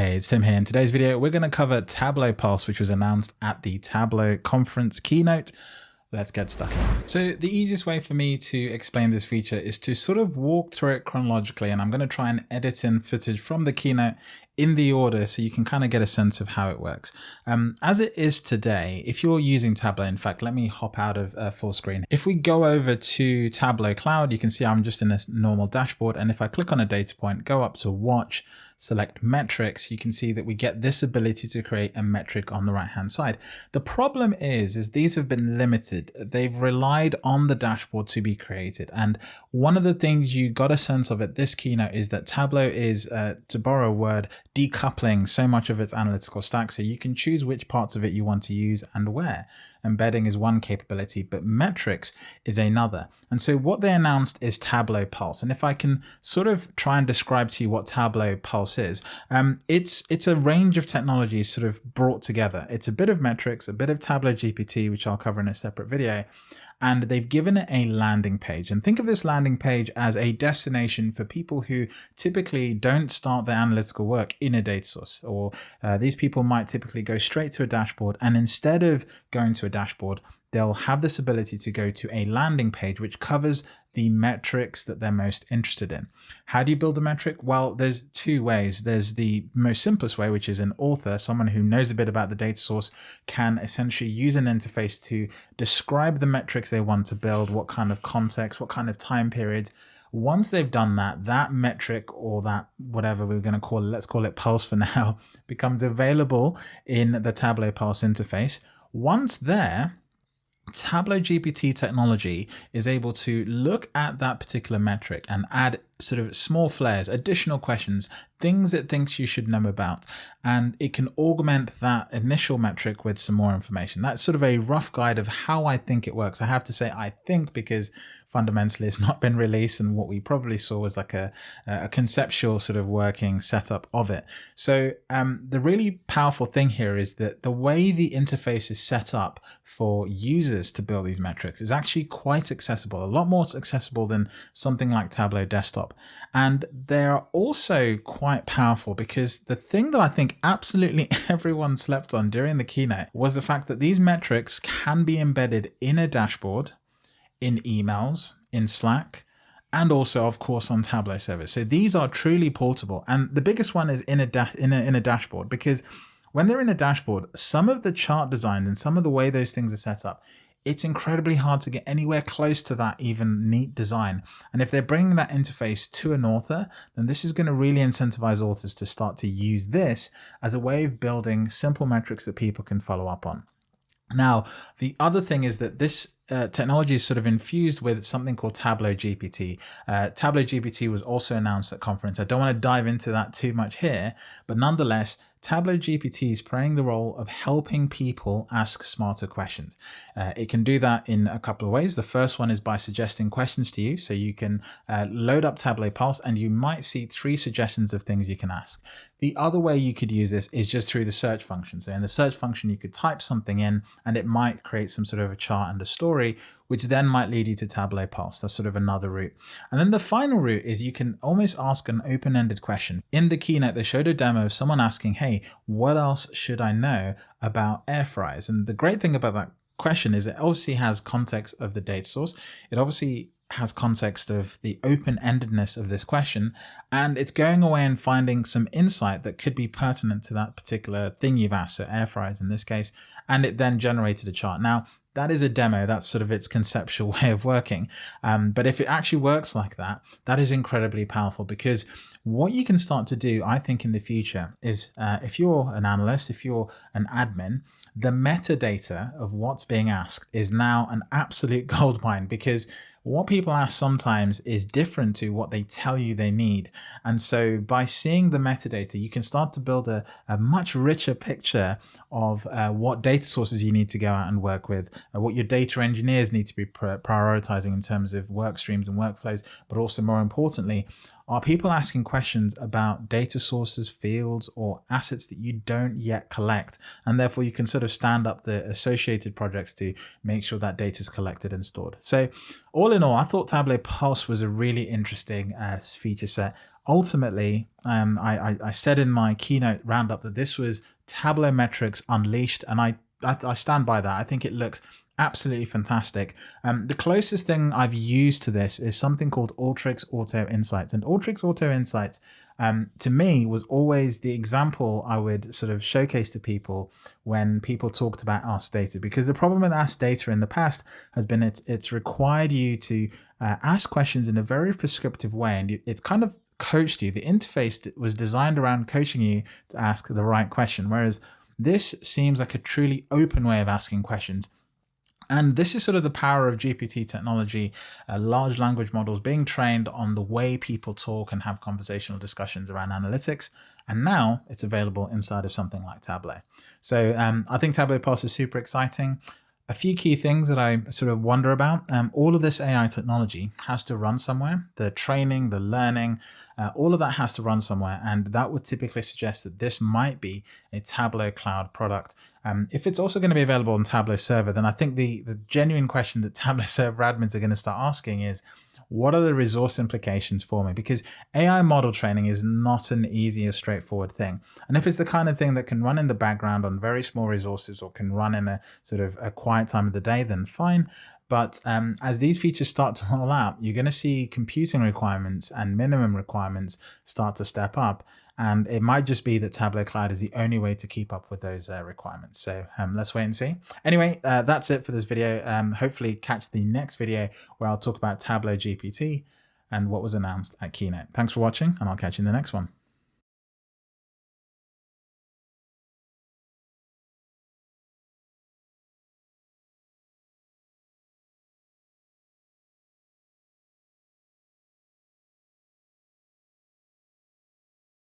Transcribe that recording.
Hey, it's Tim here. In today's video, we're going to cover Tableau Pulse, which was announced at the Tableau conference keynote. Let's get stuck in. So the easiest way for me to explain this feature is to sort of walk through it chronologically, and I'm going to try and edit in footage from the keynote in the order so you can kind of get a sense of how it works. Um, as it is today, if you're using Tableau, in fact, let me hop out of uh, full screen. If we go over to Tableau Cloud, you can see I'm just in a normal dashboard. And if I click on a data point, go up to watch, select metrics, you can see that we get this ability to create a metric on the right hand side. The problem is, is these have been limited. They've relied on the dashboard to be created. And one of the things you got a sense of at this keynote is that Tableau is, uh, to borrow a word, decoupling so much of its analytical stack. So you can choose which parts of it you want to use and where embedding is one capability, but metrics is another. And so what they announced is Tableau Pulse. And if I can sort of try and describe to you what Tableau Pulse is, um, it's it's a range of technologies sort of brought together. It's a bit of metrics, a bit of Tableau GPT, which I'll cover in a separate video, and they've given it a landing page. And think of this landing page as a destination for people who typically don't start their analytical work in a data source, or uh, these people might typically go straight to a dashboard. And instead of going to a dashboard, they'll have this ability to go to a landing page which covers the metrics that they're most interested in. How do you build a metric? Well, there's two ways. There's the most simplest way, which is an author, someone who knows a bit about the data source, can essentially use an interface to describe the metrics they want to build, what kind of context, what kind of time period. Once they've done that, that metric or that whatever we're going to call it, let's call it Pulse for now, becomes available in the Tableau Pulse interface. Once there, Tableau GPT technology is able to look at that particular metric and add sort of small flares, additional questions, things it thinks you should know about, and it can augment that initial metric with some more information. That's sort of a rough guide of how I think it works. I have to say I think because fundamentally it's not been released and what we probably saw was like a, a conceptual sort of working setup of it. So um, the really powerful thing here is that the way the interface is set up for users to build these metrics is actually quite accessible, a lot more accessible than something like Tableau Desktop. And they're also quite powerful because the thing that I think absolutely everyone slept on during the keynote was the fact that these metrics can be embedded in a dashboard in emails, in Slack, and also, of course, on Tableau Server. So these are truly portable. And the biggest one is in a, in a, in a dashboard because when they're in a dashboard, some of the chart design and some of the way those things are set up, it's incredibly hard to get anywhere close to that even neat design. And if they're bringing that interface to an author, then this is going to really incentivize authors to start to use this as a way of building simple metrics that people can follow up on. Now, the other thing is that this uh, technology is sort of infused with something called Tableau GPT. Uh, Tableau GPT was also announced at conference. I don't want to dive into that too much here, but nonetheless, Tableau GPT is playing the role of helping people ask smarter questions. Uh, it can do that in a couple of ways. The first one is by suggesting questions to you. So you can uh, load up Tableau Pulse and you might see three suggestions of things you can ask. The other way you could use this is just through the search function. So in the search function, you could type something in and it might create some sort of a chart and a story which then might lead you to Tableau Pulse. That's sort of another route. And then the final route is you can almost ask an open-ended question. In the keynote, they showed a demo of someone asking, hey, what else should I know about air fryers? And the great thing about that question is it obviously has context of the data source. It obviously has context of the open-endedness of this question and it's going away and finding some insight that could be pertinent to that particular thing you've asked so air fryers in this case and it then generated a chart now that is a demo. That's sort of its conceptual way of working. Um, but if it actually works like that, that is incredibly powerful because what you can start to do, I think, in the future is uh, if you're an analyst, if you're an admin, the metadata of what's being asked is now an absolute goldmine because what people ask sometimes is different to what they tell you they need. And so by seeing the metadata, you can start to build a, a much richer picture of uh, what data sources you need to go out and work with, uh, what your data engineers need to be prioritizing in terms of work streams and workflows, but also more importantly, are people asking questions about data sources, fields, or assets that you don't yet collect? And therefore you can sort of stand up the associated projects to make sure that data is collected and stored. So all in all, I thought Tableau Pulse was a really interesting uh, feature set. ultimately, um, I, I, I, said in my keynote roundup that this was Tableau Metrics Unleashed, and I, I, I stand by that. I think it looks absolutely fantastic. Um, the closest thing I've used to this is something called Alteryx Auto Insights. And Alteryx Auto Insights, um, to me, was always the example I would sort of showcase to people when people talked about Ask Data. Because the problem with Ask Data in the past has been it's, it's required you to uh, ask questions in a very prescriptive way. And it's kind of coached you. The interface was designed around coaching you to ask the right question. Whereas this seems like a truly open way of asking questions. And this is sort of the power of GPT technology, uh, large language models being trained on the way people talk and have conversational discussions around analytics. And now it's available inside of something like Tableau. So um, I think Tableau Pulse is super exciting a few key things that I sort of wonder about. Um, all of this AI technology has to run somewhere. The training, the learning, uh, all of that has to run somewhere. And that would typically suggest that this might be a Tableau cloud product. Um, if it's also going to be available on Tableau server, then I think the, the genuine question that Tableau server admins are going to start asking is, what are the resource implications for me? Because AI model training is not an easy or straightforward thing. And if it's the kind of thing that can run in the background on very small resources or can run in a sort of a quiet time of the day, then fine. But um, as these features start to roll out, you're going to see computing requirements and minimum requirements start to step up. And it might just be that Tableau Cloud is the only way to keep up with those uh, requirements. So um, let's wait and see. Anyway, uh, that's it for this video. Um, hopefully catch the next video where I'll talk about Tableau GPT and what was announced at Keynote. Thanks for watching and I'll catch you in the next one.